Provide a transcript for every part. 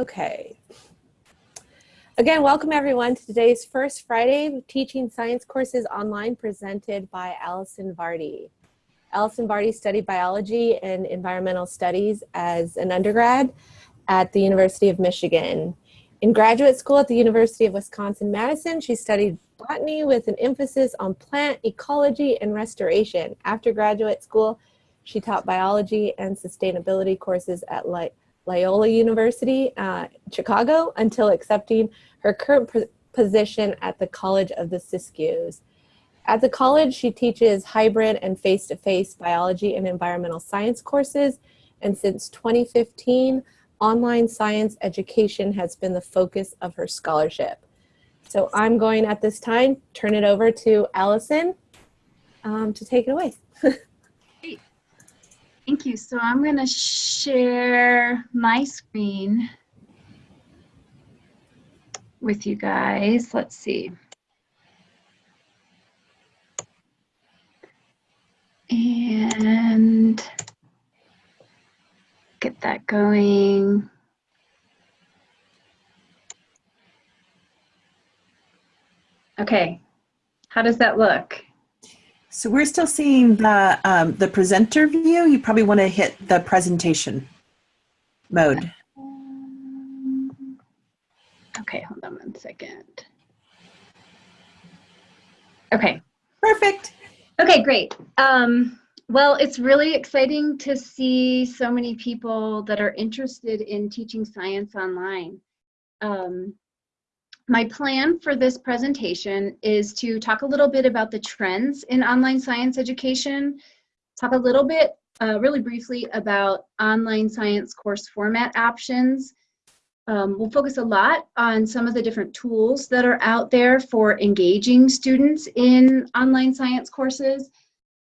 Okay. Again, welcome everyone to today's first Friday Teaching Science Courses Online presented by Allison Vardy. Allison Vardy studied biology and environmental studies as an undergrad at the University of Michigan. In graduate school at the University of Wisconsin-Madison, she studied botany with an emphasis on plant ecology and restoration. After graduate school, she taught biology and sustainability courses at Light Loyola University, uh, Chicago, until accepting her current position at the College of the Siskiyous. At the college, she teaches hybrid and face-to-face -face biology and environmental science courses, and since 2015, online science education has been the focus of her scholarship. So I'm going at this time, turn it over to Allison um, to take it away. Thank you. So I'm going to share my screen with you guys. Let's see. And get that going. Okay, how does that look? So we're still seeing the, um, the presenter view. You probably want to hit the presentation mode. Okay, hold on one second. Okay. Perfect. Okay, great. Um, well, it's really exciting to see so many people that are interested in teaching science online. Um, my plan for this presentation is to talk a little bit about the trends in online science education, talk a little bit, uh, really briefly, about online science course format options. Um, we'll focus a lot on some of the different tools that are out there for engaging students in online science courses.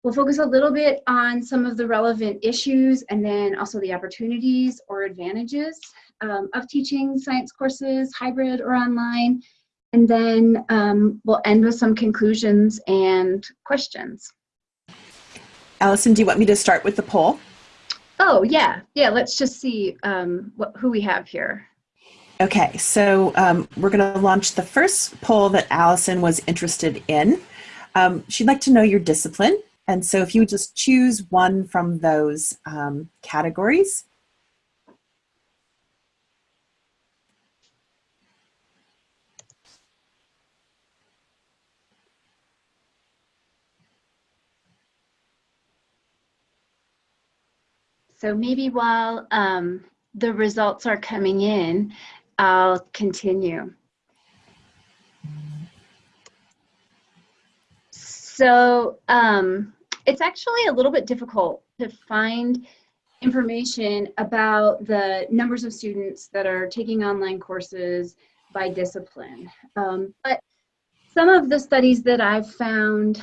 We'll focus a little bit on some of the relevant issues and then also the opportunities or advantages um, of teaching science courses, hybrid or online. And then um, we'll end with some conclusions and questions. Allison, do you want me to start with the poll? Oh, yeah. Yeah, let's just see um, what, who we have here. Okay, so um, we're going to launch the first poll that Allison was interested in. Um, she'd like to know your discipline. And so if you just choose one from those um, categories, So maybe while um, the results are coming in, I'll continue. So um, it's actually a little bit difficult to find information about the numbers of students that are taking online courses by discipline. Um, but some of the studies that I've found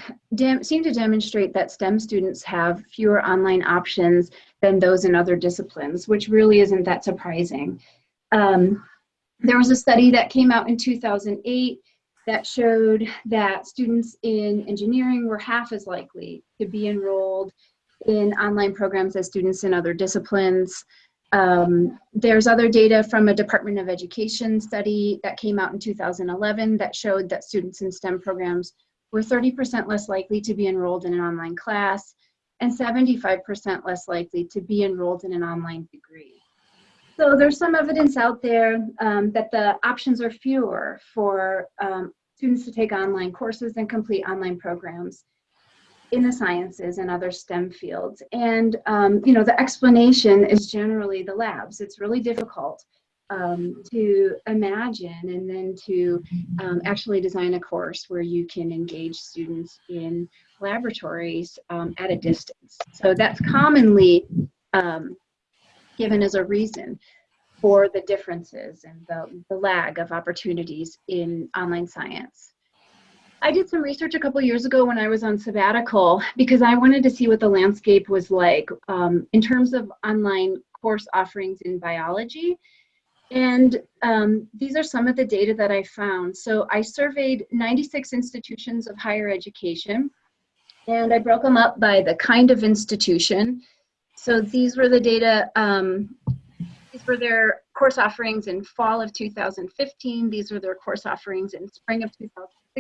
seem to demonstrate that STEM students have fewer online options than those in other disciplines, which really isn't that surprising. Um, there was a study that came out in 2008 that showed that students in engineering were half as likely to be enrolled in online programs as students in other disciplines. Um, there's other data from a Department of Education study that came out in 2011 that showed that students in STEM programs were 30% less likely to be enrolled in an online class and 75% less likely to be enrolled in an online degree. So there's some evidence out there um, that the options are fewer for um, students to take online courses and complete online programs in the sciences and other STEM fields. And, um, you know, the explanation is generally the labs. It's really difficult um, to imagine and then to um, actually design a course where you can engage students in laboratories um, at a distance. So that's commonly um, given as a reason for the differences and the, the lag of opportunities in online science. I did some research a couple years ago when I was on sabbatical because I wanted to see what the landscape was like um, in terms of online course offerings in biology. And um, these are some of the data that I found. So I surveyed 96 institutions of higher education and I broke them up by the kind of institution. So these were the data, um, these were their course offerings in fall of 2015. These were their course offerings in spring of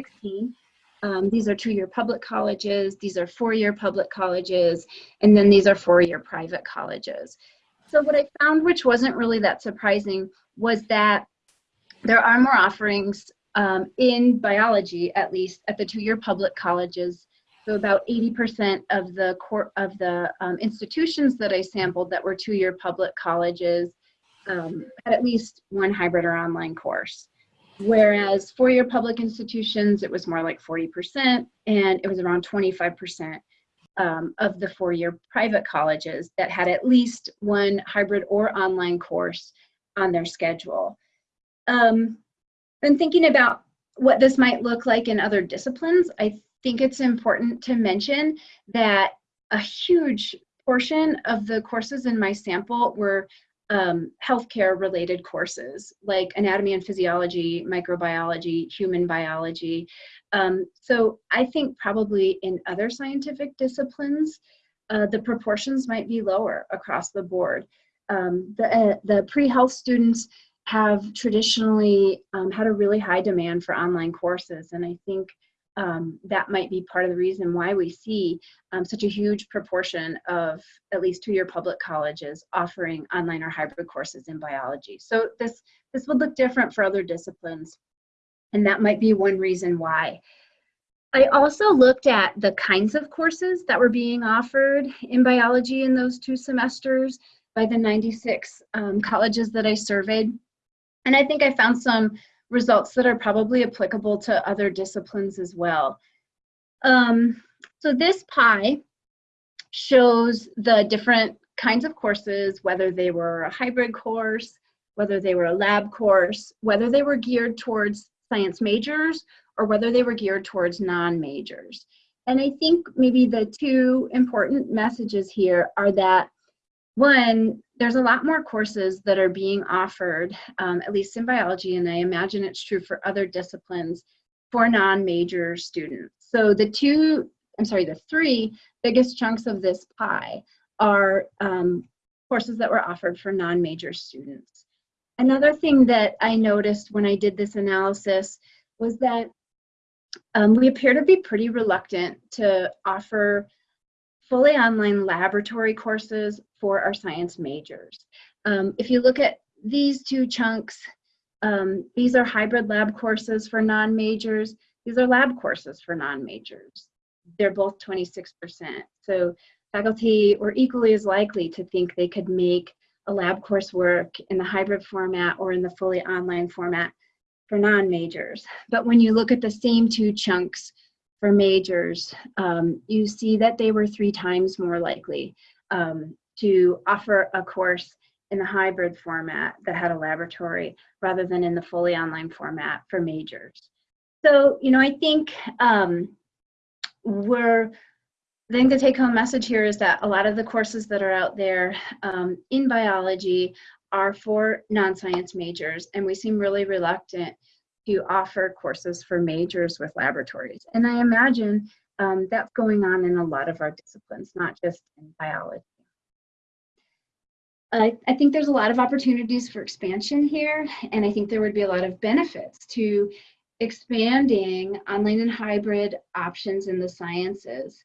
2016. Um, these are two-year public colleges, these are four-year public colleges, and then these are four-year private colleges. So what I found, which wasn't really that surprising, was that there are more offerings um, in biology, at least at the two-year public colleges. So about 80% of the core of the um, institutions that I sampled that were two-year public colleges um, had at least one hybrid or online course. Whereas four-year public institutions, it was more like 40%, and it was around 25% um, of the four-year private colleges that had at least one hybrid or online course on their schedule. Um, and thinking about what this might look like in other disciplines, I think it's important to mention that a huge portion of the courses in my sample were um, healthcare related courses like anatomy and physiology, microbiology, human biology. Um, so I think probably in other scientific disciplines, uh, the proportions might be lower across the board. Um, the, uh, the pre-health students have traditionally um, had a really high demand for online courses and I think um, that might be part of the reason why we see um, such a huge proportion of at least two-year public colleges offering online or hybrid courses in biology. So this, this would look different for other disciplines, and that might be one reason why. I also looked at the kinds of courses that were being offered in biology in those two semesters by the 96 um, colleges that I surveyed. And I think I found some results that are probably applicable to other disciplines as well. Um, so this pie shows the different kinds of courses, whether they were a hybrid course, whether they were a lab course, whether they were geared towards science majors, or whether they were geared towards non-majors. And I think maybe the two important messages here are that one, there's a lot more courses that are being offered, um, at least in biology, and I imagine it's true for other disciplines, for non-major students. So the two, I'm sorry, the three biggest chunks of this pie are um, courses that were offered for non-major students. Another thing that I noticed when I did this analysis was that um, we appear to be pretty reluctant to offer fully online laboratory courses for our science majors. Um, if you look at these two chunks, um, these are hybrid lab courses for non-majors. These are lab courses for non-majors. They're both 26%. So faculty were equally as likely to think they could make a lab course work in the hybrid format or in the fully online format for non-majors. But when you look at the same two chunks for majors, um, you see that they were three times more likely um, to offer a course in the hybrid format that had a laboratory rather than in the fully online format for majors. So, you know, I think um, we're, I think the take home message here is that a lot of the courses that are out there um, in biology are for non-science majors and we seem really reluctant to offer courses for majors with laboratories. And I imagine um, that's going on in a lot of our disciplines, not just in biology. I, I think there's a lot of opportunities for expansion here, and I think there would be a lot of benefits to expanding online and hybrid options in the sciences.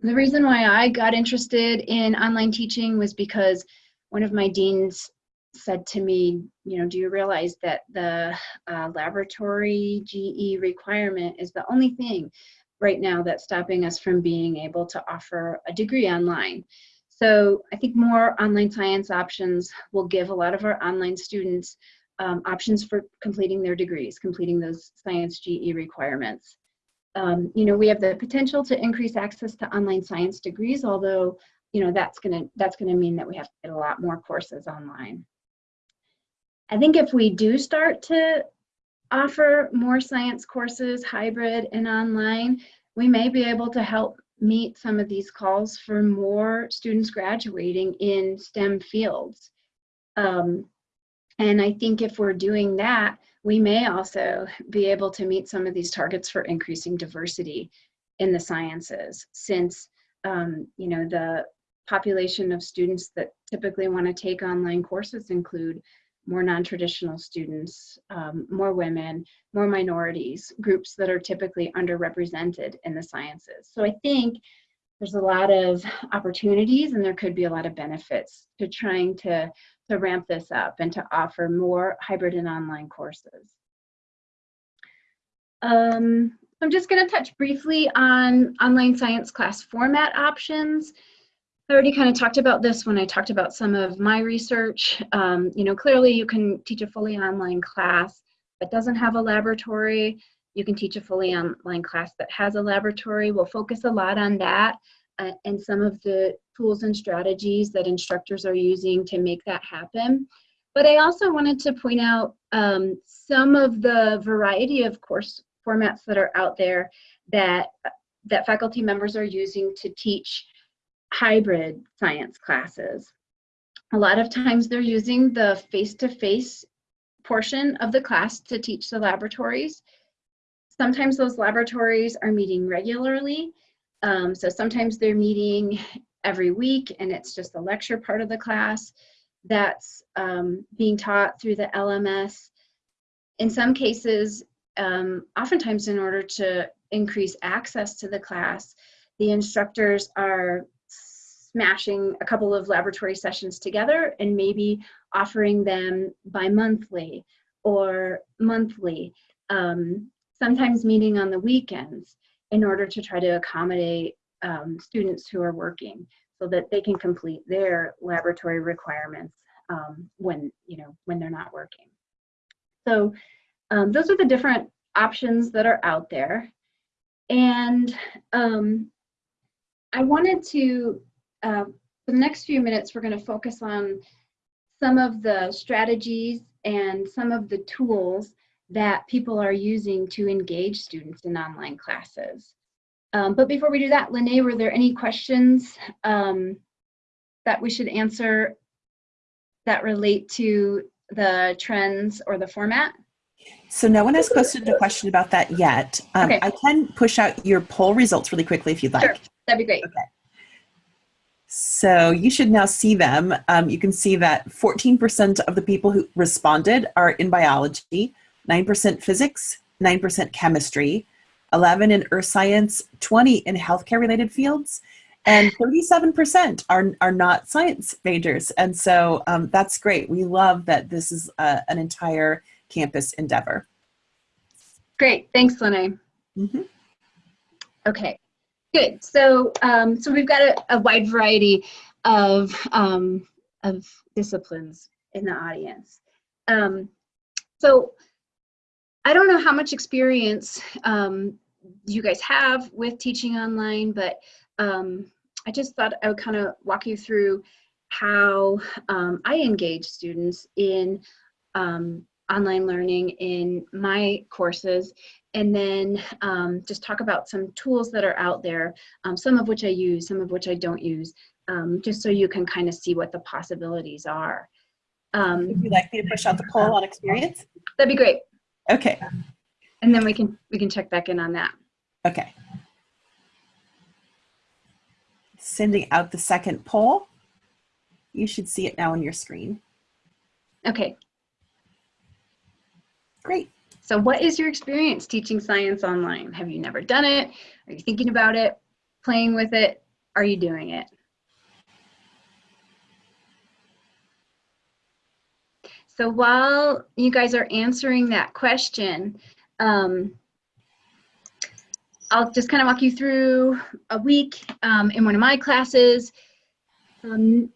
The reason why I got interested in online teaching was because one of my deans said to me, you know, do you realize that the uh, laboratory GE requirement is the only thing right now that's stopping us from being able to offer a degree online? So I think more online science options will give a lot of our online students um, options for completing their degrees, completing those science GE requirements. Um, you know, we have the potential to increase access to online science degrees, although, you know, that's gonna, that's gonna mean that we have to get a lot more courses online. I think if we do start to offer more science courses, hybrid and online, we may be able to help meet some of these calls for more students graduating in STEM fields. Um, and I think if we're doing that, we may also be able to meet some of these targets for increasing diversity in the sciences since, um, you know, the population of students that typically want to take online courses include more non-traditional students, um, more women, more minorities, groups that are typically underrepresented in the sciences. So I think there's a lot of opportunities and there could be a lot of benefits to trying to, to ramp this up and to offer more hybrid and online courses. Um, I'm just going to touch briefly on online science class format options. I already kind of talked about this when I talked about some of my research. Um, you know, clearly you can teach a fully online class that doesn't have a laboratory. You can teach a fully online class that has a laboratory. We'll focus a lot on that uh, and some of the tools and strategies that instructors are using to make that happen. But I also wanted to point out um, some of the variety of course formats that are out there that, that faculty members are using to teach hybrid science classes. A lot of times they're using the face-to-face -face portion of the class to teach the laboratories. Sometimes those laboratories are meeting regularly. Um, so sometimes they're meeting every week and it's just the lecture part of the class that's um, being taught through the LMS. In some cases, um, oftentimes in order to increase access to the class, the instructors are smashing a couple of laboratory sessions together and maybe offering them bi-monthly or monthly, um, sometimes meeting on the weekends in order to try to accommodate um, students who are working so that they can complete their laboratory requirements um, when, you know, when they're not working. So um, those are the different options that are out there. And um, I wanted to, uh, for the next few minutes, we're going to focus on some of the strategies and some of the tools that people are using to engage students in online classes. Um, but before we do that, Lene, were there any questions um, that we should answer that relate to the trends or the format? So no one has posted a question about that yet. Um, Okay. I can push out your poll results really quickly if you'd like. Sure, that'd be great. So you should now see them. Um, you can see that 14% of the people who responded are in biology, 9% physics, 9% chemistry, 11 in earth science, 20 in healthcare related fields, and 37% are, are not science majors. And so um, that's great. We love that this is uh, an entire campus endeavor. Great, thanks, Lene. Mhm. Okay, good. So, um, so we've got a, a wide variety of um, of disciplines in the audience. Um, so, I don't know how much experience um, you guys have with teaching online, but um, I just thought I would kind of walk you through how um, I engage students in um, online learning in my courses and then um, just talk about some tools that are out there, um, some of which I use, some of which I don't use, um, just so you can kind of see what the possibilities are. Um, Would you like me to push out the poll on experience? that'd be great. Okay, And then we can we can check back in on that. okay. Sending out the second poll. You should see it now on your screen. Okay, Great. so what is your experience teaching science online? Have you never done it? Are you thinking about it? Playing with it? Are you doing it? So while you guys are answering that question, um, I'll just kind of walk you through a week um, in one of my classes. Um,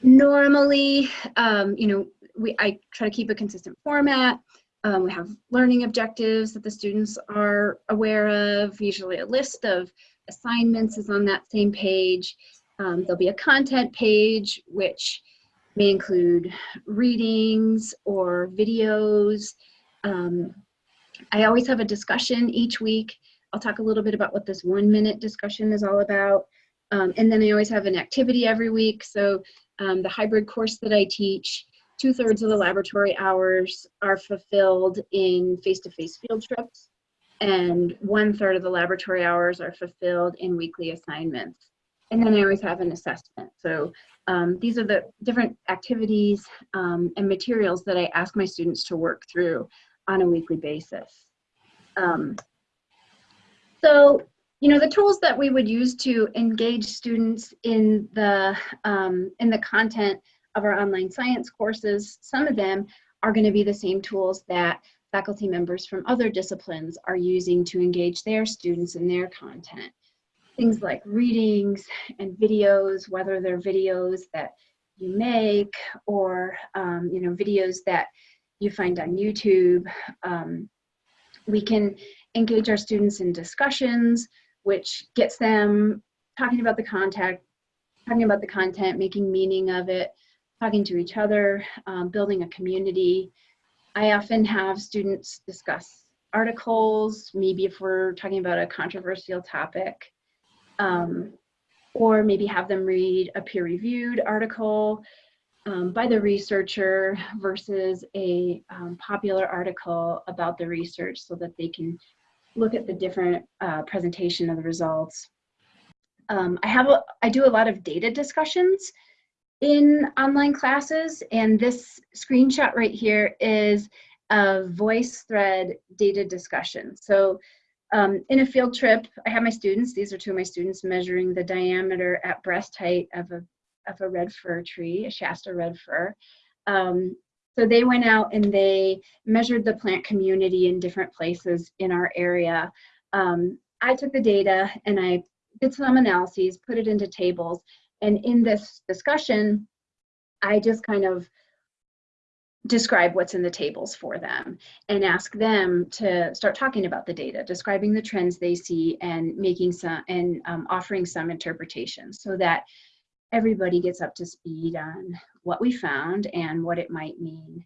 normally, um, you know, we I try to keep a consistent format. Um, we have learning objectives that the students are aware of. Usually, a list of assignments is on that same page. Um, there'll be a content page, which may include readings or videos. Um, I always have a discussion each week. I'll talk a little bit about what this one minute discussion is all about. Um, and then I always have an activity every week. So um, the hybrid course that I teach, two thirds of the laboratory hours are fulfilled in face-to-face field trips and one third of the laboratory hours are fulfilled in weekly assignments. And then I always have an assessment. So Um, these are the different activities um, and materials that I ask my students to work through on a weekly basis. Um, so, you know, the tools that we would use to engage students in the, um, in the content of our online science courses, some of them are going to be the same tools that faculty members from other disciplines are using to engage their students in their content. Things like readings and videos, whether they're videos that you make or, um, you know, videos that you find on YouTube. Um, we can engage our students in discussions, which gets them talking about the content, talking about the content, making meaning of it, talking to each other, um, building a community. I often have students discuss articles, maybe if we're talking about a controversial topic, um, or maybe have them read a peer-reviewed article um, by the researcher versus a um, popular article about the research so that they can look at the different uh, presentation of the results. Um, I have a, I do a lot of data discussions in online classes and this screenshot right here is a VoiceThread data discussion. So um, in a field trip, I have my students, these are two of my students measuring the diameter at breast height of a, of a red fir tree, a Shasta red fir. Um, so they went out and they measured the plant community in different places in our area. Um, I took the data and I did some analyses, put it into tables, and in this discussion, I just kind of describe what's in the tables for them and ask them to start talking about the data, describing the trends they see and making some and um, offering some interpretation so that everybody gets up to speed on what we found and what it might mean.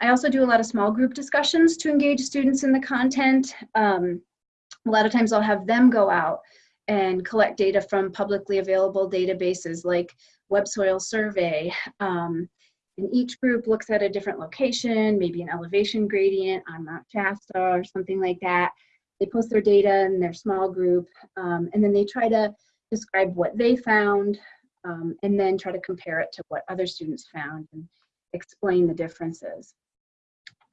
I also do a lot of small group discussions to engage students in the content. Um, a lot of times I'll have them go out and collect data from publicly available databases like Web Soil Survey. Um, and each group looks at a different location, maybe an elevation gradient on Mount Shasta or something like that. They post their data in their small group, um, and then they try to describe what they found, um, and then try to compare it to what other students found and explain the differences.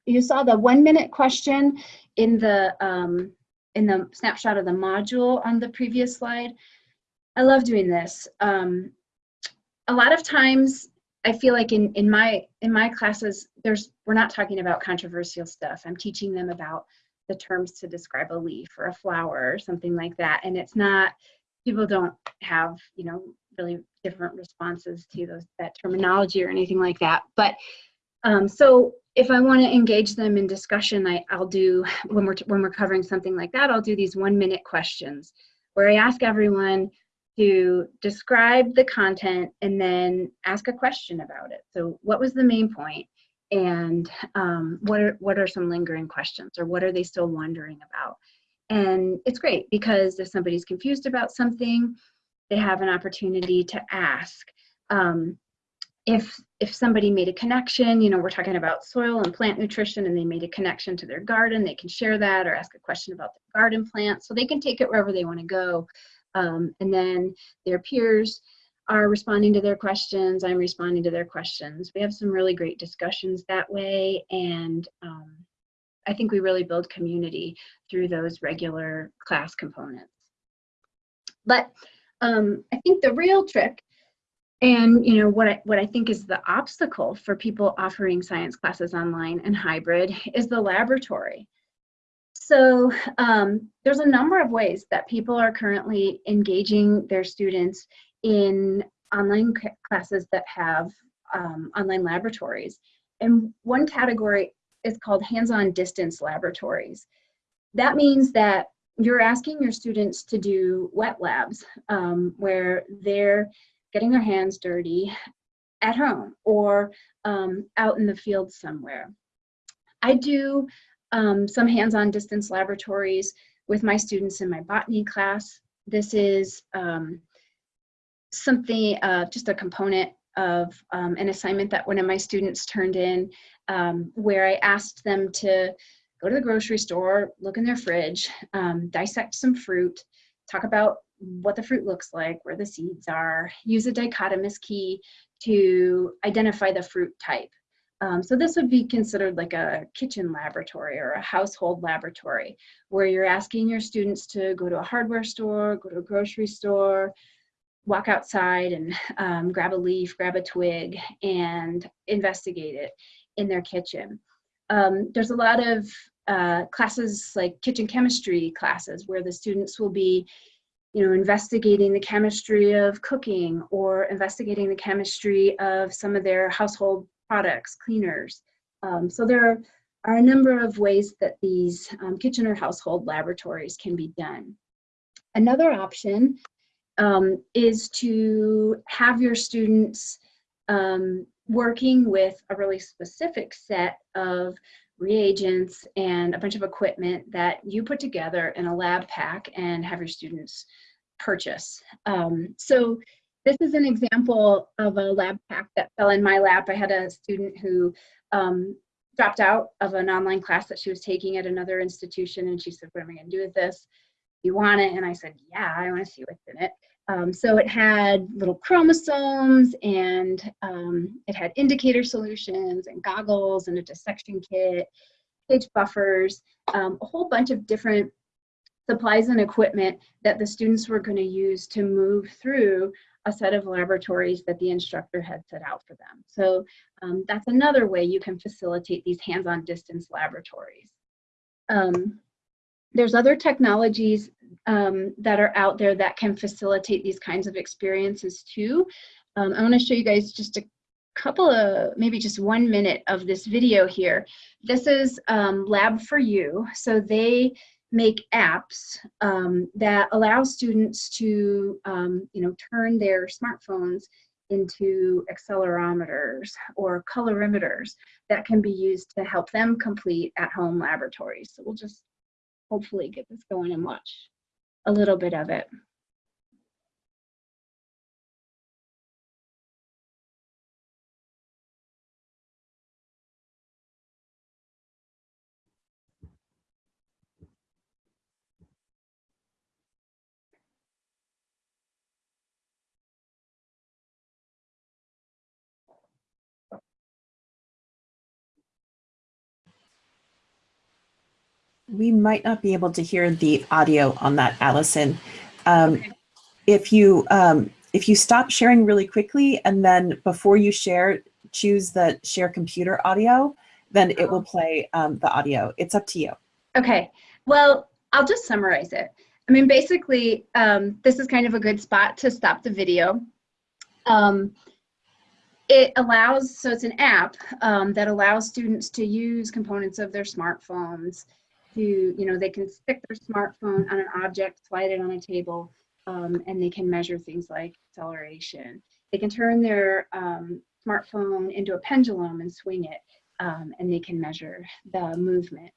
You saw the one minute question in the um, in the snapshot of the module on the previous slide. I love doing this. Um, a lot of times I feel like in, in my in my classes, there's we're not talking about controversial stuff. I'm teaching them about the terms to describe a leaf or a flower or something like that. And it's not, people don't have, you know, really different responses to those that terminology or anything like that. But um, so if I want to engage them in discussion, I, I'll do, when we're, when we're covering something like that, I'll do these one minute questions where I ask everyone to describe the content and then ask a question about it. So what was the main point and um, what, are, what are some lingering questions or what are they still wondering about? And it's great because if somebody's confused about something, they have an opportunity to ask. Um, if if somebody made a connection, you know, we're talking about soil and plant nutrition and they made a connection to their garden, they can share that or ask a question about the garden plants. So they can take it wherever they want to go. Um, and then their peers are responding to their questions. I'm responding to their questions. We have some really great discussions that way. And um, I think we really build community through those regular class components. But um, I think the real trick and you know what I, what I think is the obstacle for people offering science classes online and hybrid is the laboratory. So um, there's a number of ways that people are currently engaging their students in online classes that have um, online laboratories. And one category is called hands-on distance laboratories. That means that you're asking your students to do wet labs um, where they're getting their hands dirty at home or um, out in the field somewhere. I do um, some hands-on distance laboratories with my students in my botany class. This is um, something, uh, just a component of um, an assignment that one of my students turned in um, where I asked them to go to the grocery store, look in their fridge, um, dissect some fruit, talk about what the fruit looks like, where the seeds are, use a dichotomous key to identify the fruit type. Um, so this would be considered like a kitchen laboratory or a household laboratory where you're asking your students to go to a hardware store, go to a grocery store, walk outside and um, grab a leaf, grab a twig, and investigate it in their kitchen. Um, there's a lot of uh, classes like kitchen chemistry classes where the students will be you know, investigating the chemistry of cooking or investigating the chemistry of some of their household products, cleaners. Um, so there are a number of ways that these um, kitchen or household laboratories can be done. Another option um, is to have your students um, working with a really specific set of reagents and a bunch of equipment that you put together in a lab pack and have your students purchase. Um, so this is an example of a lab pack that fell in my lap. I had a student who um, dropped out of an online class that she was taking at another institution and she said, what am I gonna do with this? You want it? And I said, yeah, I wanna see what's in it. Um, so it had little chromosomes and um, it had indicator solutions and goggles and a dissection kit, pH buffers, um, a whole bunch of different supplies and equipment that the students were going to use to move through a set of laboratories that the instructor had set out for them. So um, that's another way you can facilitate these hands-on distance laboratories. Um, there's other technologies um, that are out there that can facilitate these kinds of experiences too. Um, I want to show you guys just a couple of, maybe just one minute of this video here. This is um, Lab4U. So they make apps um, that allow students to, um, you know, turn their smartphones into accelerometers or colorimeters that can be used to help them complete at-home laboratories. So we'll just hopefully get this going and watch a little bit of it. We might not be able to hear the audio on that, Allison. Um, okay. If you um, if you stop sharing really quickly and then before you share, choose the share computer audio, then it will play um, the audio. It's up to you. Okay. Well, I'll just summarize it. I mean, basically, um, this is kind of a good spot to stop the video. Um, it allows, so it's an app um, that allows students to use components of their smartphones to, you know, they can stick their smartphone on an object, slide it on a table, um, and they can measure things like acceleration. They can turn their um, smartphone into a pendulum and swing it, um, and they can measure the movement.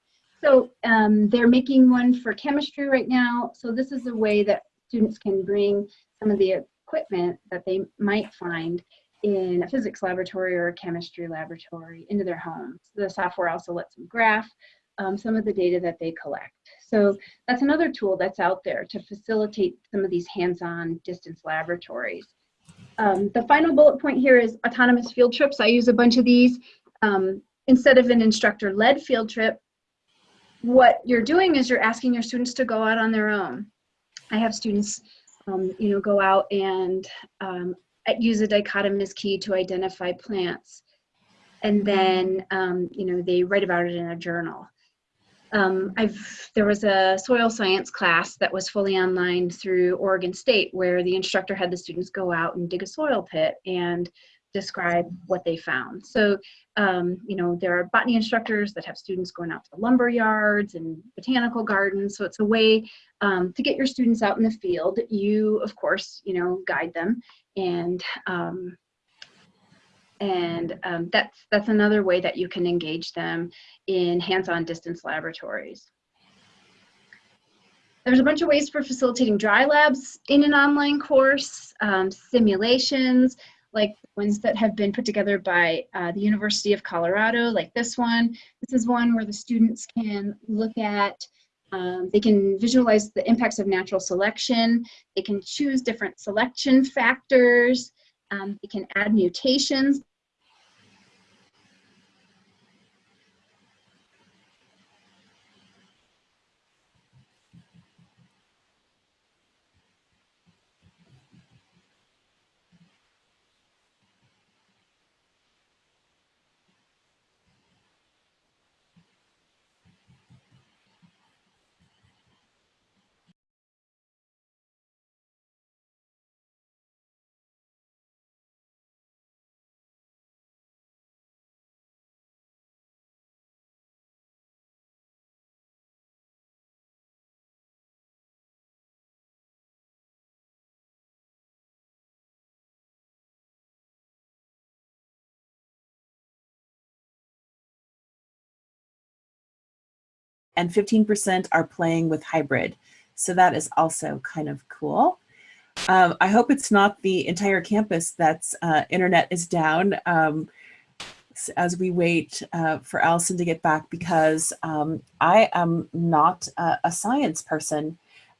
So um, they're making one for chemistry right now. So this is a way that students can bring some of the equipment that they might find in a physics laboratory or a chemistry laboratory into their homes. The software also lets them graph um, some of the data that they collect. So that's another tool that's out there to facilitate some of these hands-on distance laboratories. Um, the final bullet point here is autonomous field trips. I use a bunch of these. Um, instead of an instructor-led field trip, what you're doing is you're asking your students to go out on their own. I have students, um, you know, go out and um, use a dichotomous key to identify plants. And then, um, you know, they write about it in a journal. Um, I've there was a soil science class that was fully online through Oregon State where the instructor had the students go out and dig a soil pit and describe what they found. So, um, you know, there are botany instructors that have students going out to the lumber yards and botanical gardens. So it's a way um, to get your students out in the field. You, of course, you know, guide them and um, and um, that's, that's another way that you can engage them in hands-on distance laboratories. There's a bunch of ways for facilitating dry labs in an online course, um, simulations, like ones that have been put together by uh, the University of Colorado, like this one. This is one where the students can look at, um, they can visualize the impacts of natural selection. They can choose different selection factors Um, they can add mutations. And 15% are playing with hybrid. So that is also kind of cool. Um, I hope it's not the entire campus that's uh, internet is down um, as we wait uh, for Allison to get back because um, I am not a, a science person.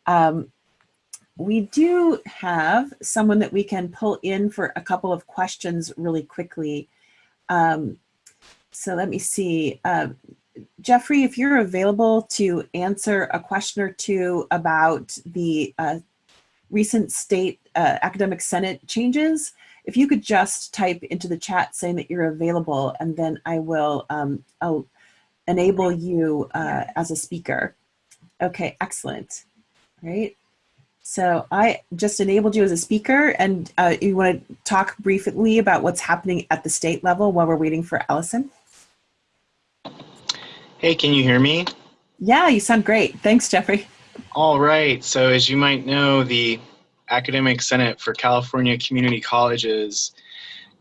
Um, we do have someone that we can pull in for a couple of questions really quickly. Um, so let me see. Uh, Jeffrey, if you're available to answer a question or two about the uh, recent state uh, academic senate changes, if you could just type into the chat saying that you're available and then I will um, enable you uh, as a speaker. Okay, excellent. Right. So I just enabled you as a speaker and uh, you want to talk briefly about what's happening at the state level while we're waiting for Allison? Hey, can you hear me? Yeah, you sound great. Thanks, Jeffrey. All right. So as you might know, the Academic Senate for California Community Colleges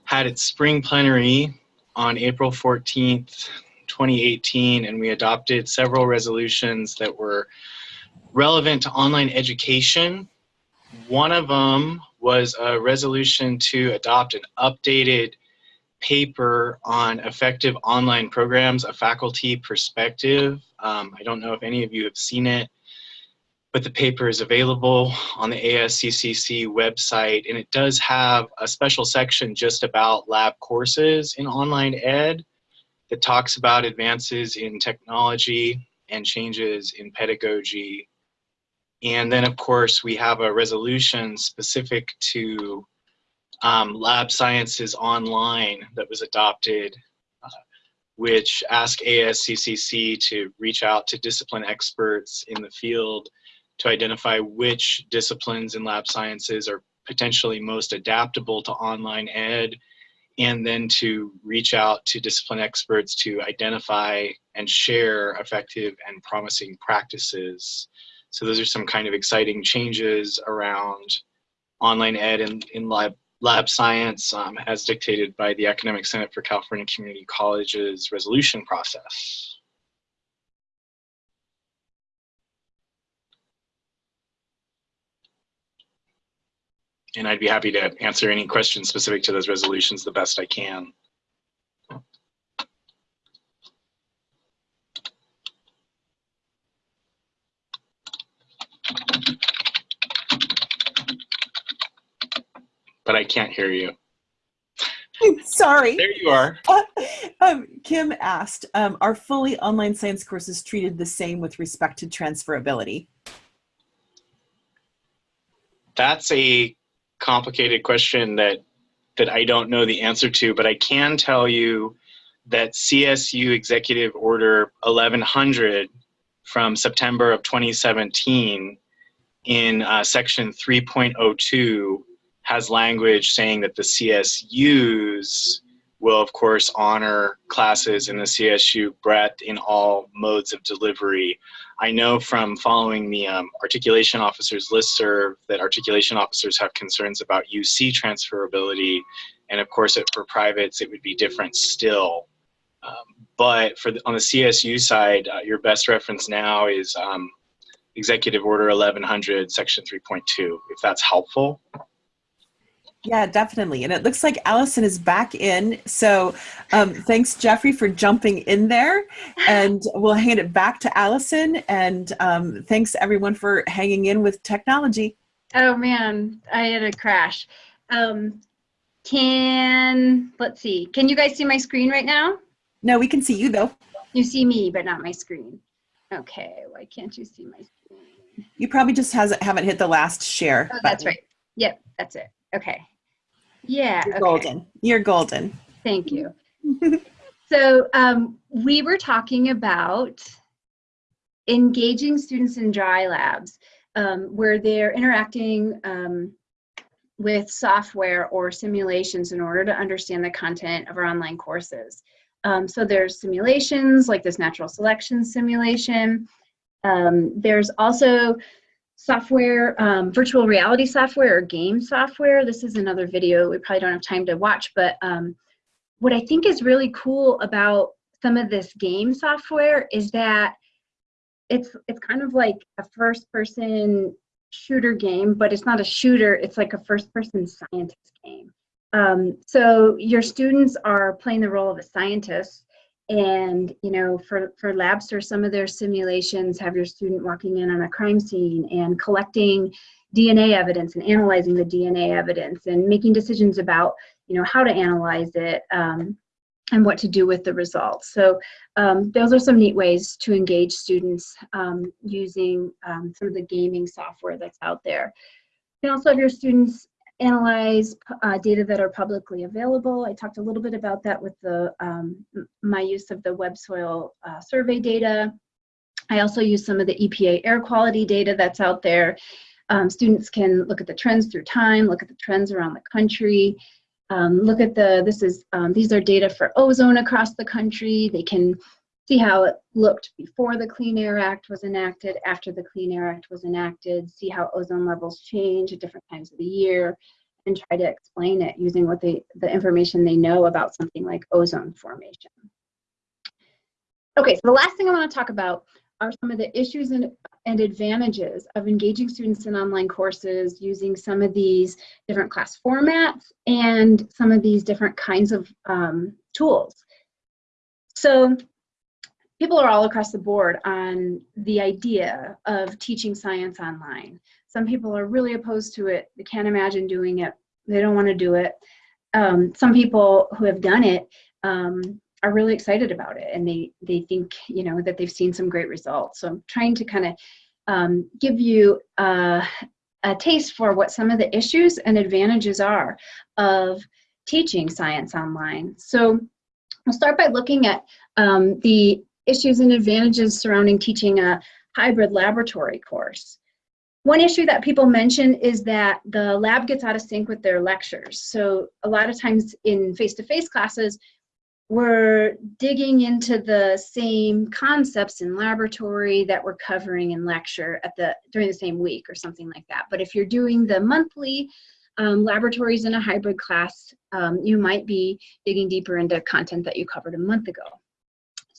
had its spring plenary on April 14th, 2018, and we adopted several resolutions that were relevant to online education. One of them was a resolution to adopt an updated paper on effective online programs, a faculty perspective. Um, I don't know if any of you have seen it, but the paper is available on the ASCCC website, and it does have a special section just about lab courses in online ed that talks about advances in technology and changes in pedagogy. And then, of course, we have a resolution specific to um, Lab Sciences Online that was adopted, uh, which asked ASCCC to reach out to discipline experts in the field to identify which disciplines in lab sciences are potentially most adaptable to online ed, and then to reach out to discipline experts to identify and share effective and promising practices. So those are some kind of exciting changes around online ed and in lab lab science um, as dictated by the Academic Senate for California Community Colleges resolution process. And I'd be happy to answer any questions specific to those resolutions the best I can. Can't hear you. Sorry. There you are. Uh, um, Kim asked, um, are fully online science courses treated the same with respect to transferability? That's a complicated question that that I don't know the answer to, but I can tell you that CSU Executive Order 1100 from September of 2017 in uh, section 3.02 has language saying that the CSUs will of course honor classes in the CSU breadth in all modes of delivery. I know from following the um, articulation officers listserv that articulation officers have concerns about UC transferability and of course it, for privates it would be different still. Um, but for the, on the CSU side, uh, your best reference now is um, Executive Order 1100 Section 3.2, if that's helpful. Yeah, definitely. And it looks like Allison is back in. So um, thanks, Jeffrey, for jumping in there. And we'll hand it back to Allison. And um, thanks, everyone, for hanging in with technology. Oh, man, I had a crash. Um, Can, let's see, can you guys see my screen right now? No, we can see you though. You see me, but not my screen. Okay, why can't you see my screen? You probably just hasn't haven't hit the last share. Oh, that's right. Yep, that's it. Okay. Yeah, You're okay. golden. You're golden. Thank you. so um, we were talking about engaging students in dry labs um, where they're interacting um, with software or simulations in order to understand the content of our online courses. Um, so there's simulations like this natural selection simulation. Um, there's also software, um, virtual reality software or game software. This is another video we probably don't have time to watch, but um, what I think is really cool about some of this game software is that it's it's kind of like a first person shooter game, but it's not a shooter, it's like a first person scientist game. Um, so your students are playing the role of a scientist and you know for for labster some of their simulations have your student walking in on a crime scene and collecting dna evidence and analyzing the dna evidence and making decisions about you know how to analyze it um, and what to do with the results. So um, those are some neat ways to engage students um, using um, some of the gaming software that's out there. You can also have your students analyze uh, data that are publicly available. I talked a little bit about that with the um, my use of the web soil uh, survey data. I also use some of the EPA air quality data that's out there. Um, students can look at the trends through time, look at the trends around the country, um, look at the, this is, um, these are data for ozone across the country. They can see how it looked before the Clean Air Act was enacted, after the Clean Air Act was enacted, see how ozone levels change at different times of the year, and try to explain it using what they, the information they know about something like ozone formation. Okay, so the last thing I want to talk about are some of the issues and, and advantages of engaging students in online courses using some of these different class formats and some of these different kinds of um, tools. So people are all across the board on the idea of teaching science online. Some people are really opposed to it. They can't imagine doing it. They don't want to do it. Um, some people who have done it um, are really excited about it and they, they think, you know, that they've seen some great results. So I'm trying to kind of um, give you uh, a taste for what some of the issues and advantages are of teaching science online. So I'll start by looking at um, the issues and advantages surrounding teaching a hybrid laboratory course. One issue that people mention is that the lab gets out of sync with their lectures. So a lot of times in face-to-face -face classes, we're digging into the same concepts in laboratory that we're covering in lecture at the during the same week or something like that. But if you're doing the monthly um, laboratories in a hybrid class, um, you might be digging deeper into content that you covered a month ago.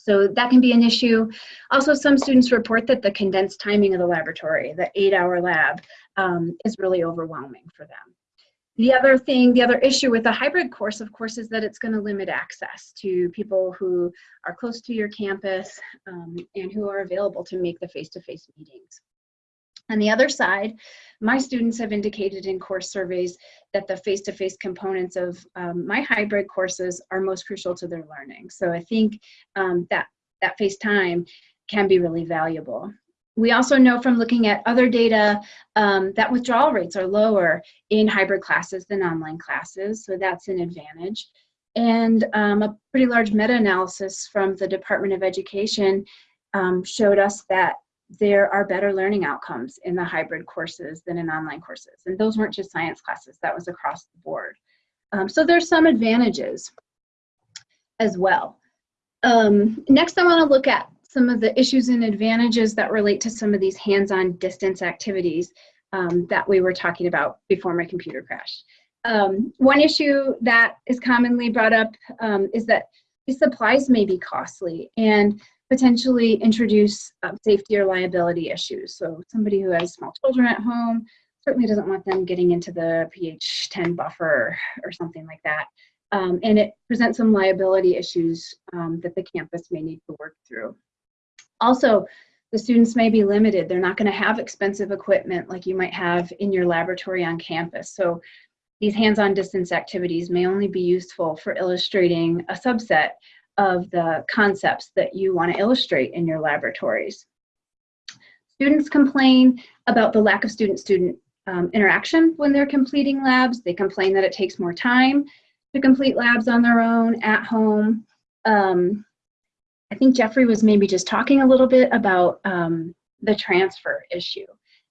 So that can be an issue. Also, some students report that the condensed timing of the laboratory, the eight hour lab, um, is really overwhelming for them. The other thing, the other issue with a hybrid course, of course, is that it's going to limit access to people who are close to your campus um, and who are available to make the face-to-face -face meetings. On the other side, my students have indicated in course surveys that the face-to-face -face components of um, my hybrid courses are most crucial to their learning. So I think um, that, that face time can be really valuable. We also know from looking at other data um, that withdrawal rates are lower in hybrid classes than online classes, so that's an advantage. And um, a pretty large meta-analysis from the Department of Education um, showed us that there are better learning outcomes in the hybrid courses than in online courses. And those weren't just science classes, that was across the board. Um, so there's some advantages as well. Um, next, I wanna look at some of the issues and advantages that relate to some of these hands-on distance activities um, that we were talking about before my computer crashed. Um, one issue that is commonly brought up um, is that these supplies may be costly and potentially introduce um, safety or liability issues. So somebody who has small children at home certainly doesn't want them getting into the pH 10 buffer or something like that. Um, and it presents some liability issues um, that the campus may need to work through. Also, the students may be limited. They're not going to have expensive equipment like you might have in your laboratory on campus. So these hands-on distance activities may only be useful for illustrating a subset of the concepts that you want to illustrate in your laboratories. Students complain about the lack of student-student um, interaction when they're completing labs. They complain that it takes more time to complete labs on their own at home. Um, I think Jeffrey was maybe just talking a little bit about um, the transfer issue.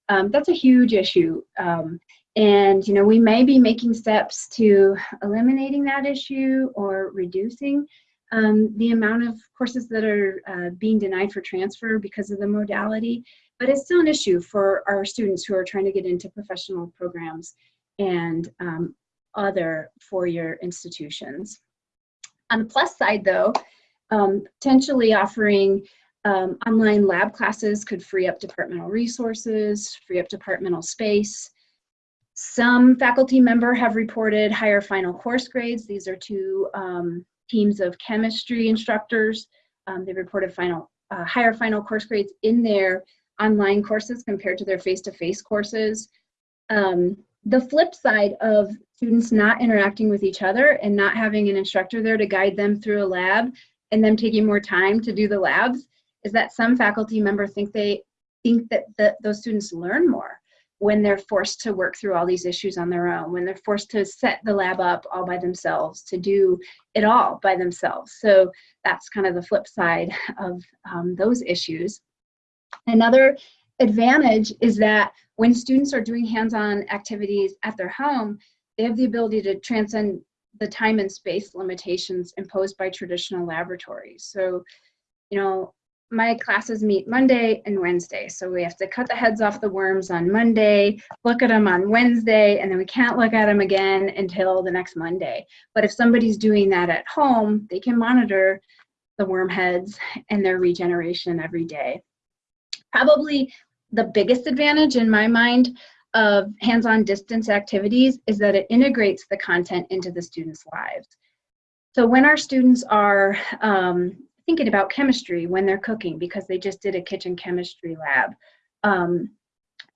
Um, that's a huge issue. Um, and, you know, we may be making steps to eliminating that issue or reducing um, the amount of courses that are uh, being denied for transfer because of the modality, but it's still an issue for our students who are trying to get into professional programs and um, other four-year institutions. On the plus side though, um, potentially offering um, online lab classes could free up departmental resources, free up departmental space. Some faculty member have reported higher final course grades. These are two um, teams of chemistry instructors. Um, they reported final, uh, higher final course grades in their online courses compared to their face-to-face -face courses. Um, the flip side of students not interacting with each other and not having an instructor there to guide them through a lab and them taking more time to do the labs is that some faculty member think they think that the, those students learn more when they're forced to work through all these issues on their own, when they're forced to set the lab up all by themselves, to do it all by themselves. So that's kind of the flip side of um, those issues. Another advantage is that when students are doing hands-on activities at their home, they have the ability to transcend the time and space limitations imposed by traditional laboratories. So, you know, my classes meet Monday and Wednesday. So we have to cut the heads off the worms on Monday, look at them on Wednesday, and then we can't look at them again until the next Monday. But if somebody's doing that at home, they can monitor the worm heads and their regeneration every day. Probably the biggest advantage in my mind of hands-on distance activities is that it integrates the content into the students' lives. So when our students are um, thinking about chemistry when they're cooking because they just did a kitchen chemistry lab, um,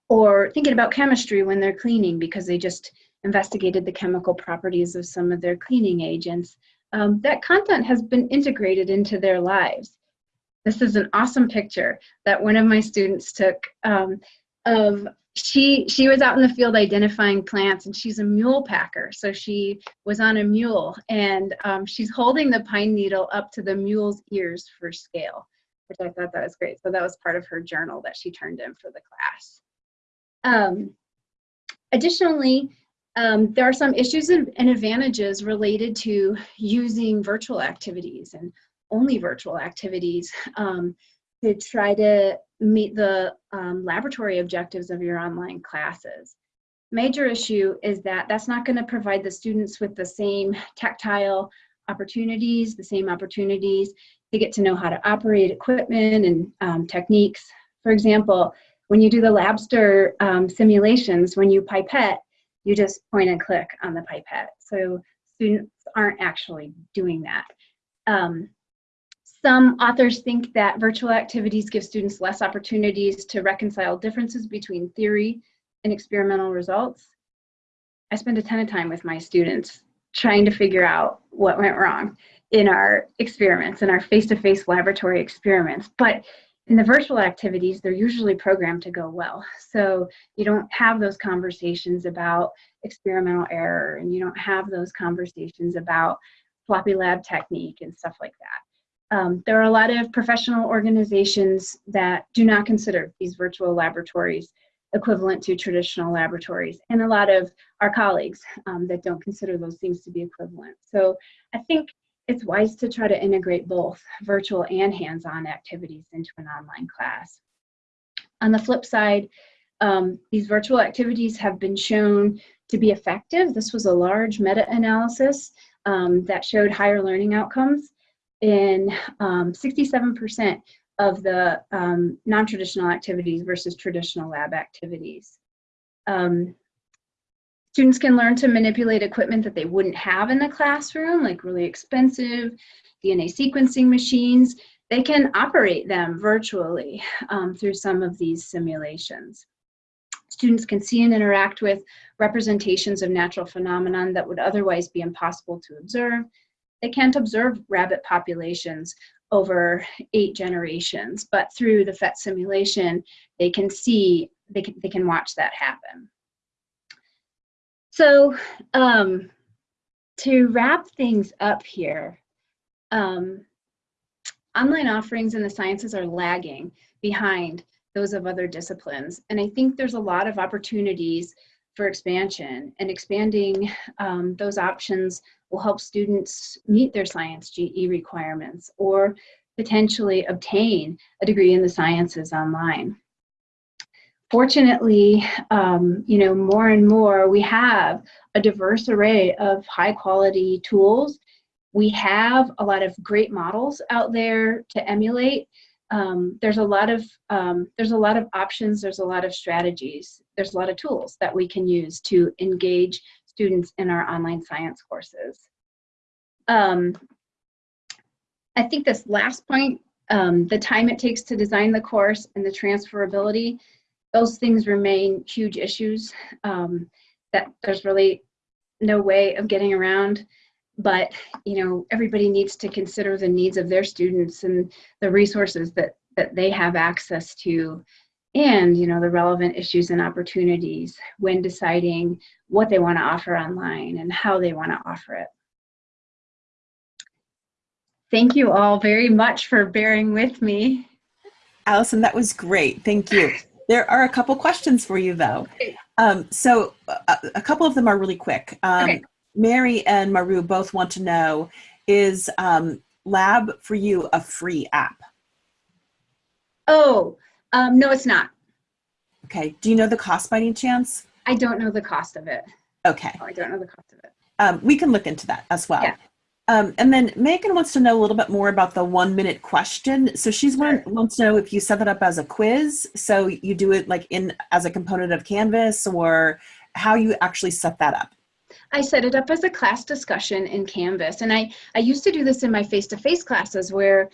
or thinking about chemistry when they're cleaning because they just investigated the chemical properties of some of their cleaning agents, um, that content has been integrated into their lives. This is an awesome picture that one of my students took um, of she she was out in the field identifying plants and she's a mule packer. So she was on a mule and um, she's holding the pine needle up to the mule's ears for scale which i thought that was great. So that was part of her journal that she turned in for the class. Um, additionally um, there are some issues and advantages related to using virtual activities and only virtual activities. Um, to try to meet the um, laboratory objectives of your online classes. Major issue is that that's not going to provide the students with the same tactile opportunities, the same opportunities to get to know how to operate equipment and um, techniques. For example, when you do the Labster um, simulations, when you pipette, you just point and click on the pipette. So students aren't actually doing that. Um, some authors think that virtual activities give students less opportunities to reconcile differences between theory and experimental results. I spend a ton of time with my students trying to figure out what went wrong in our experiments, in our face-to-face -face laboratory experiments. But in the virtual activities, they're usually programmed to go well. So you don't have those conversations about experimental error and you don't have those conversations about floppy lab technique and stuff like that. Um, there are a lot of professional organizations that do not consider these virtual laboratories equivalent to traditional laboratories, and a lot of our colleagues um, that don't consider those things to be equivalent. So I think it's wise to try to integrate both virtual and hands-on activities into an online class. On the flip side, um, these virtual activities have been shown to be effective. This was a large meta-analysis um, that showed higher learning outcomes in 67% um, of the um, non-traditional activities versus traditional lab activities. Um, students can learn to manipulate equipment that they wouldn't have in the classroom, like really expensive DNA sequencing machines. They can operate them virtually um, through some of these simulations. students can see and interact with representations of natural phenomenon that would otherwise be impossible to observe. They can't observe rabbit populations over eight generations, but through the PhET simulation, they can see, they can, they can watch that happen. So um, to wrap things up here, um, online offerings in the sciences are lagging behind those of other disciplines. And I think there's a lot of opportunities for expansion and expanding um, those options will help students meet their science GE requirements or potentially obtain a degree in the sciences online. Fortunately, um, you know, more and more we have a diverse array of high quality tools. We have a lot of great models out there to emulate. Um, there's a lot of um, there's a lot of options. There's a lot of strategies. There's a lot of tools that we can use to engage students in our online science courses. Um, I think this last point, um, the time it takes to design the course and the transferability, those things remain huge issues um, that there's really no way of getting around. But, you know, everybody needs to consider the needs of their students and the resources that, that they have access to and, you know, the relevant issues and opportunities when deciding what they want to offer online and how they want to offer it. Thank you all very much for bearing with me. Allison, that was great. Thank you. There are a couple questions for you though. Um, so a, a, couple of them are really quick. Um, okay. Mary and Maru both want to know, is um, Lab for You a free app? Oh, um, no, it's not. Okay. Do you know the cost by any chance? I don't know the cost of it. Okay. Oh, I don't know the cost of it. Um, we can look into that as well. Yeah. Um, and then Megan wants to know a little bit more about the one minute question. So she's sure. wants to know if you set that up as a quiz. So you do it like in as a component of Canvas or how you actually set that up. I set it up as a class discussion in Canvas. And I, I used to do this in my face-to-face -face classes where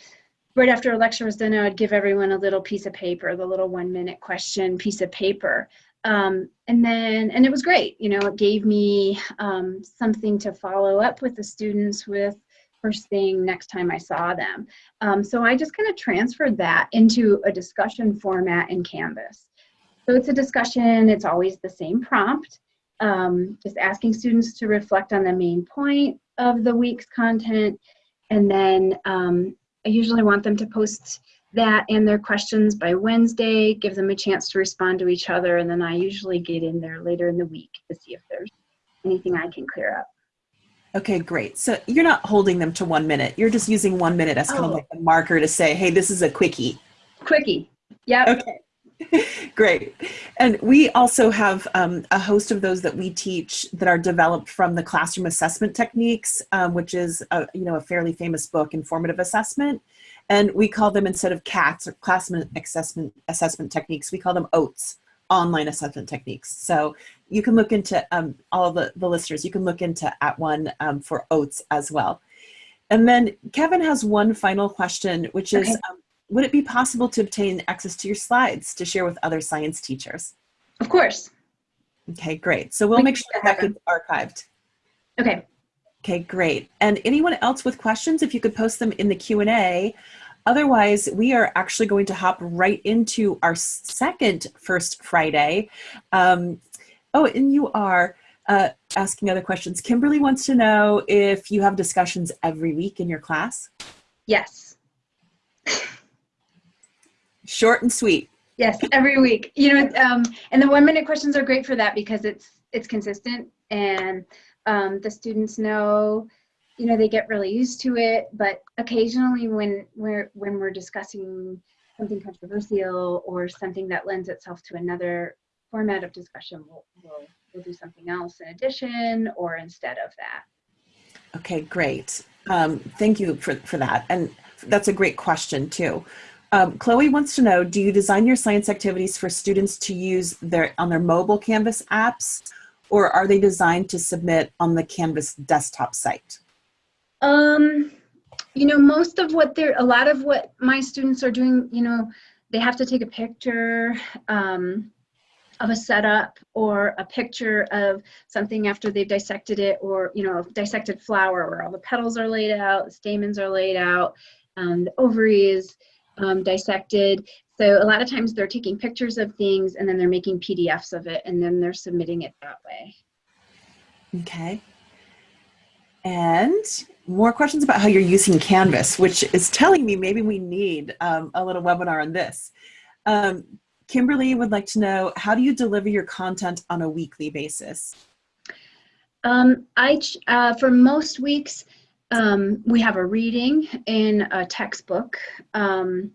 right after a lecture was done, I would give everyone a little piece of paper, the little one minute question piece of paper. Um, and then, and it was great, you know, it gave me um, something to follow up with the students with first thing next time I saw them. Um, so I just kind of transferred that into a discussion format in Canvas. So it's a discussion, it's always the same prompt, um, just asking students to reflect on the main point of the week's content. And then um, I usually want them to post that and their questions by Wednesday, give them a chance to respond to each other, and then I usually get in there later in the week to see if there's anything I can clear up. Okay, great. So you're not holding them to one minute. You're just using one minute as kind oh. of like a marker to say, hey, this is a quickie. Quickie. Yeah. Okay. Great. And we also have um, a host of those that we teach that are developed from the classroom assessment techniques, um, which is a, you know a fairly famous book, Informative Assessment. And we call them, instead of CATs, or Classroom Assessment, assessment Techniques, we call them OATS, Online Assessment Techniques. So you can look into, um, all the, the listeners, you can look into @ONE um, for OATS as well. And then Kevin has one final question, which is, okay. um, would it be possible to obtain access to your slides to share with other science teachers? Of course. Okay, great. So we'll we make sure that gets archived. Okay. Okay, great. And anyone else with questions, if you could post them in the Q&A. Otherwise, we are actually going to hop right into our second First Friday. Um, oh, and you are uh, asking other questions. Kimberly wants to know if you have discussions every week in your class. Yes. Short and sweet. Yes, every week. You know, um, and the one minute questions are great for that because it's it's consistent and um, the students know you know they get really used to it but occasionally when we're when we're discussing something controversial or something that lends itself to another format of discussion we'll, we'll, we'll do something else in addition or instead of that okay great um, thank you for, for that and that's a great question too um, Chloe wants to know, do you design your science activities for students to use their on their mobile Canvas apps or are they designed to submit on the Canvas desktop site? Um, you know, most of what they're, a lot of what my students are doing, you know, they have to take a picture. Um, of a setup or a picture of something after they've dissected it or you know a dissected flower where all the petals are laid out stamens are laid out um, the ovaries um, dissected so a lot of times they're taking pictures of things and then they're making pdfs of it and then they're submitting it that way Okay. And more questions about how you're using Canvas, which is telling me maybe we need um, a little webinar on this. Um, Kimberly would like to know, how do you deliver your content on a weekly basis? Um, I, uh, for most weeks, um, we have a reading in a textbook, um,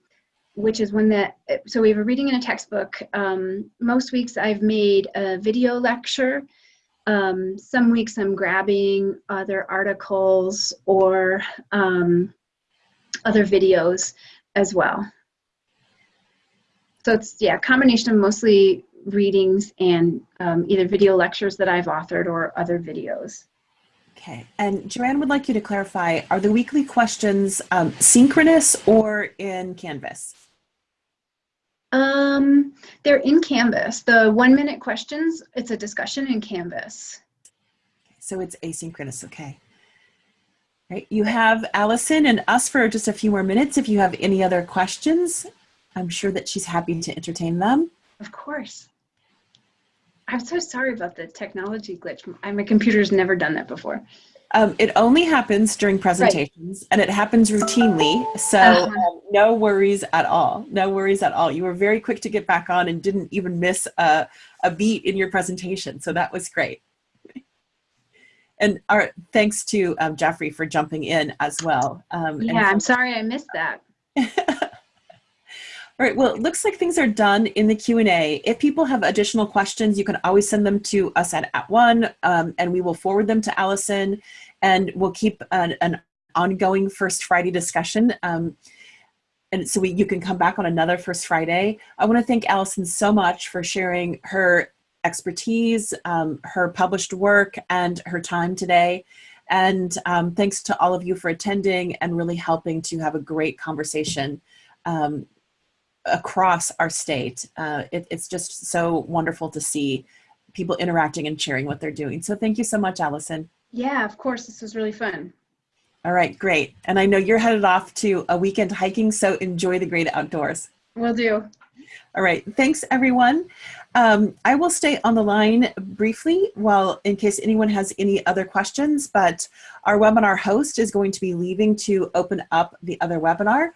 which is one that, so we have a reading in a textbook. Um, most weeks I've made a video lecture. Um, some weeks I'm grabbing other articles or um, other videos as well. So it's, yeah, combination of mostly readings and um, either video lectures that I've authored or other videos. Okay, and Joanne would like you to clarify, are the weekly questions um, synchronous or in Canvas? Um, they're in Canvas. The one minute questions, it's a discussion in Canvas. So it's asynchronous, okay. Right, you have Allison and us for just a few more minutes. If you have any other questions, I'm sure that she's happy to entertain them. Of course. I'm so sorry about the technology glitch. My computer's never done that before. Um, it only happens during presentations and it happens routinely. So Uh-huh. um, no worries at all. No worries at all. You were very quick to get back on and didn't even miss a, a beat in your presentation. So that was great. And our thanks to um, Jeffrey for jumping in as well. Um, Yeah, I'm sorry I missed that. All right, well, it looks like things are done in the Q&A. If people have additional questions, you can always send them to us at @ONE, um, and we will forward them to Allison, and we'll keep an, an ongoing First Friday discussion. Um, and so we, you can come back on another First Friday. I want to thank Allison so much for sharing her expertise, um, her published work, and her time today. And um, thanks to all of you for attending and really helping to have a great conversation. Across our state. Uh, it, it's just so wonderful to see people interacting and sharing what they're doing. So thank you so much, Allison. Yeah, of course. This was really fun. All right, great. And I know you're headed off to a weekend hiking, so enjoy the great outdoors. Will do. All right, thanks everyone. Um, I will stay on the line briefly while in case anyone has any other questions, but our webinar host is going to be leaving to open up the other webinar.